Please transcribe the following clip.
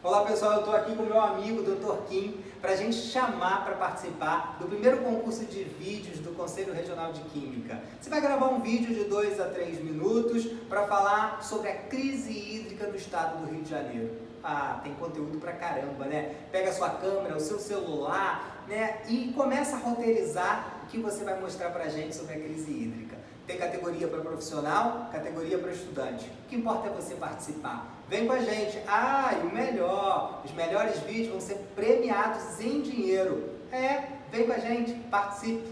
Olá pessoal, eu estou aqui com meu amigo Dr. Kim para a gente chamar para participar do primeiro concurso de vídeos do Conselho Regional de Química. Você vai gravar um vídeo de 2 a 3 minutos para falar sobre a crise hídrica no estado do Rio de Janeiro. Ah, tem conteúdo pra caramba, né? Pega a sua câmera, o seu celular, né? E começa a roteirizar o que você vai mostrar pra gente sobre a crise hídrica. Categoria para profissional, categoria para estudante. O que importa é você participar. Vem com a gente. Ah, e o melhor, os melhores vídeos vão ser premiados em dinheiro. É, vem com a gente, participe.